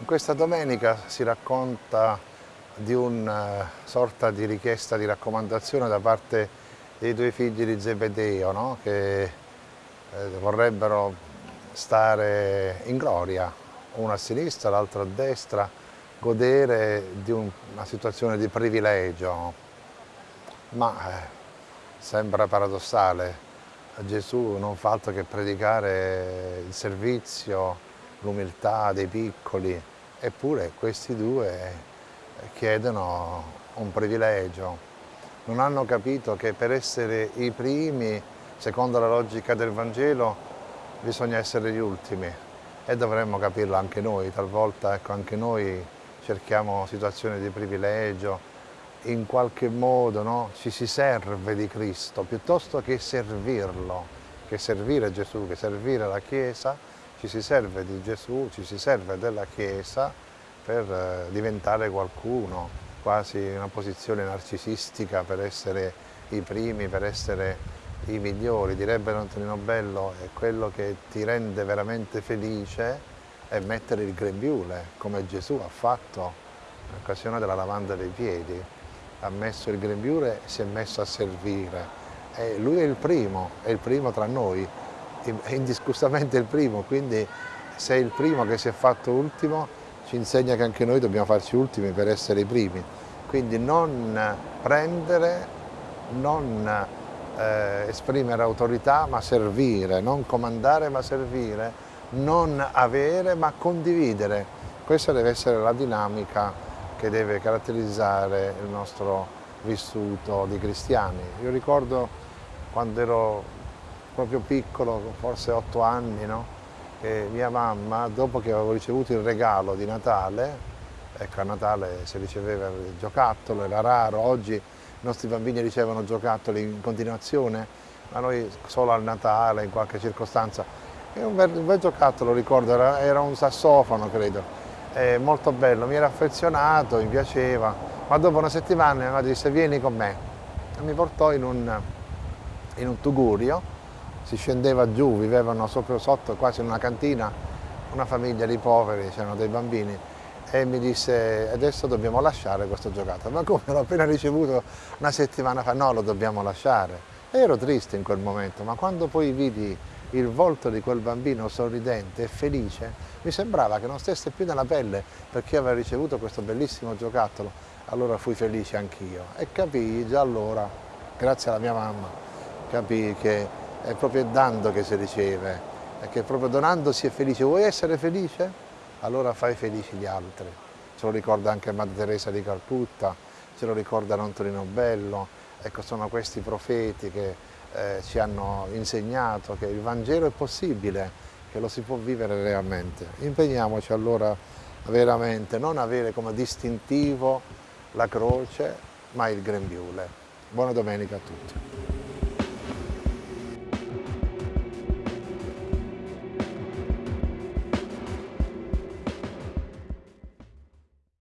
In questa domenica si racconta di una eh, sorta di richiesta di raccomandazione da parte dei due figli di Zebedeo no? che eh, vorrebbero stare in gloria, uno a sinistra, l'altro a destra, godere di un, una situazione di privilegio. Ma eh, sembra paradossale, Gesù non fa altro che predicare il servizio, l'umiltà dei piccoli, eppure questi due chiedono un privilegio. Non hanno capito che per essere i primi, secondo la logica del Vangelo, bisogna essere gli ultimi. E dovremmo capirlo anche noi, talvolta ecco, anche noi cerchiamo situazioni di privilegio, in qualche modo no, ci si serve di Cristo piuttosto che servirlo, che servire Gesù, che servire la Chiesa, ci si serve di Gesù, ci si serve della Chiesa per eh, diventare qualcuno, quasi una posizione narcisistica per essere i primi, per essere i migliori. Direbbe Antonino Bello, è quello che ti rende veramente felice è mettere il grembiule, come Gesù ha fatto in occasione della lavanda dei piedi. Ha messo il grembiule e si è messo a servire. E lui è il primo, è il primo tra noi, è indiscussamente il primo, quindi se è il primo che si è fatto ultimo ci insegna che anche noi dobbiamo farci ultimi per essere i primi. Quindi non prendere, non eh, esprimere autorità ma servire, non comandare ma servire, non avere ma condividere. Questa deve essere la dinamica che deve caratterizzare il nostro vissuto di cristiani. Io ricordo quando ero proprio piccolo, forse otto anni, no? e mia mamma, dopo che avevo ricevuto il regalo di Natale, ecco a Natale si riceveva il giocattolo, era raro, oggi i nostri bambini ricevono giocattoli in continuazione, ma noi solo al Natale, in qualche circostanza. E un bel, un bel giocattolo, ricordo, era, era, un sassofono credo, è molto bello, mi era affezionato, mi piaceva, ma dopo una settimana mia madre disse vieni con me e mi portò in un, in un tugurio si scendeva giù, vivevano sopra, sotto quasi in una cantina, una famiglia di poveri, c'erano dei bambini e mi disse adesso dobbiamo lasciare questo giocattolo, ma come? L'ho appena ricevuto una settimana fa, no lo dobbiamo lasciare. E ero triste in quel momento, ma quando poi vidi il volto di quel bambino sorridente e felice, mi sembrava che non stesse più nella pelle perché aveva ricevuto questo bellissimo giocattolo, allora fui felice anch'io e capii già allora, grazie alla mia mamma, capii che è proprio dando che si riceve, perché proprio donando si è felice. Vuoi essere felice? Allora fai felici gli altri. Ce lo ricorda anche Madre Teresa di Calcutta, ce lo ricorda Antonino Bello, ecco sono questi profeti che eh, ci hanno insegnato che il Vangelo è possibile, che lo si può vivere realmente. Impegniamoci allora veramente, non avere come distintivo la croce, ma il grembiule. Buona domenica a tutti.